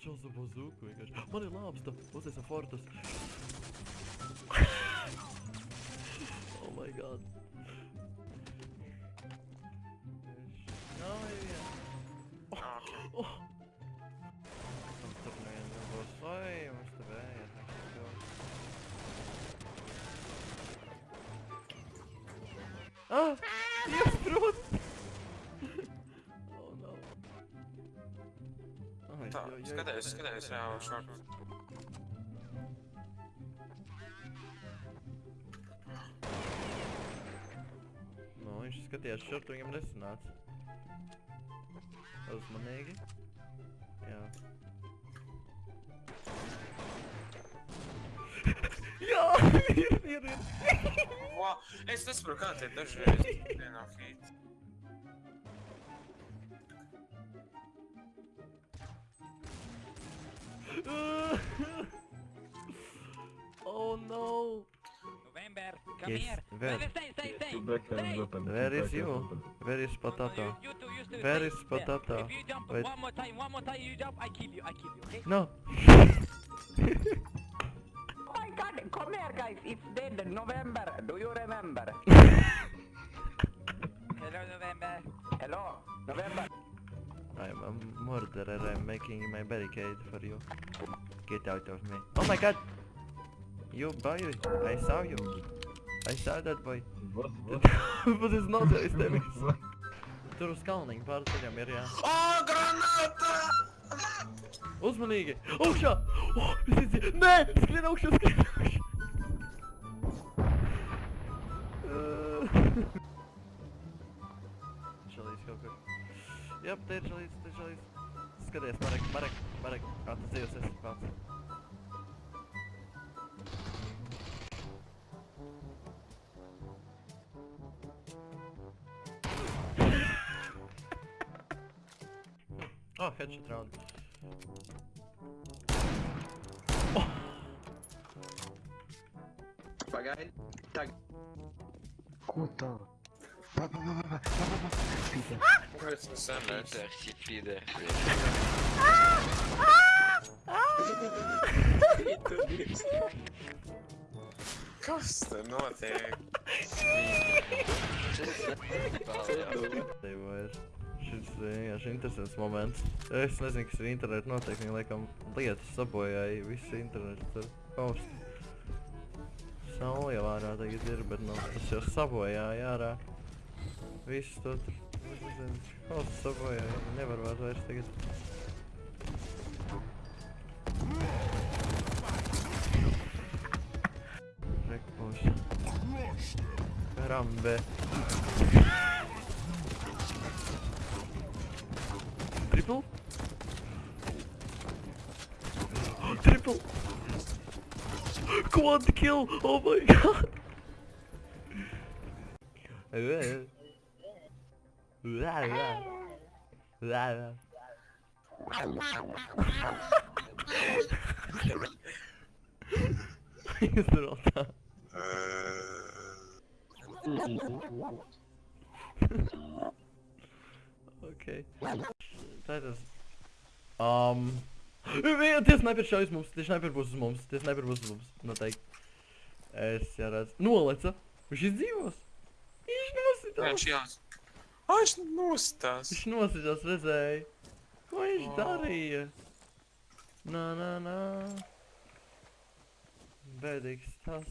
čels ar bazūku vienkārši. Man ir lāpsta, uztaisam fortus. oh my god. Nav neviena. Ah, ok. Oh. Mums tur neviena Tā, jo- jo- skaties, skaties, jā, šort. Nu, viņš skatījās šurp, viņam nesanāca. Uzmanīgi. Jā. Jā, ir, ir, ir. Wow, es nesaprotu, kā tie dažreiz vienā oh no. November, come Yes, here. where? Where? Stay, stay, stay. Two backhands Stay. open. two Where is backhands you? open. Where is No, no, potato? you, you two, you two, Where stay is there. potato? If you jump Wait. one more time, one more time, you jump, I kill you, I kill you, okay? No. Oh my god, come here guys, it's dead, November, do you remember? Hello, November. Hello, November. I'm a murderer. I'm making my barricade for you. Get out of me. Oh my god! You boy, I saw you. I saw that boy. What? What? but it's not it's them. Tur uz kalniņa pāri ceļam ir jā. O, granāta! Uzmanīgi! Augšā! Oh, es izdzīju! Nē! Skrien augšā, skrien augšā! Jā, te ir šalīs, te ir šalīs. Skaties, Marek, Marek, Marek, kā tu dzīvos esi pats. Oh, headshot round. Pagaidi. Tagad. Ko tā? Pa, pa, pa, pa, pa, pa, pa, pa. Spītē. Kāpēc tas senēs? Kas te notiek? Šis vienkārši interesants moments. Es nezinu, kas ar internetu notiek. Viņa laikam lietas sabojāja visu internetu tur post. Saule jau ārā tagad ir, bet nu, tas jau sabojāja ārā. Visu to tur. nezinu, Post sabojāja. Nevar vairs vairs tagad. Rekurs. Karambe. Triple? Triple! Quad kill! Oh my god! Zdrota. Okej. Tā ir tas. Um. Vien, tie sniper šaujas mums, tie sniper būs uz mums, tie sniper būs uz mums, noteikti. Es jau redzu. Noleca. Viņš izdzīvos. Viņš nositās. viņš jās. Ā, viņš nostās. Viņš nositās, redzēja. Ko viņš O. darīja? Nā, nā, nā. Bēdīgs tas.